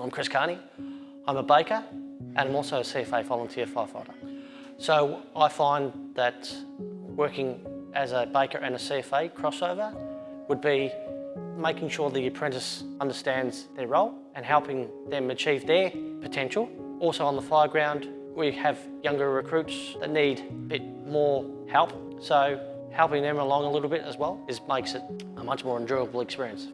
I'm Chris Carney. I'm a baker and I'm also a CFA volunteer firefighter. So I find that working as a baker and a CFA crossover would be making sure the apprentice understands their role and helping them achieve their potential. Also on the fire ground, we have younger recruits that need a bit more help, so helping them along a little bit as well is, makes it a much more enjoyable experience.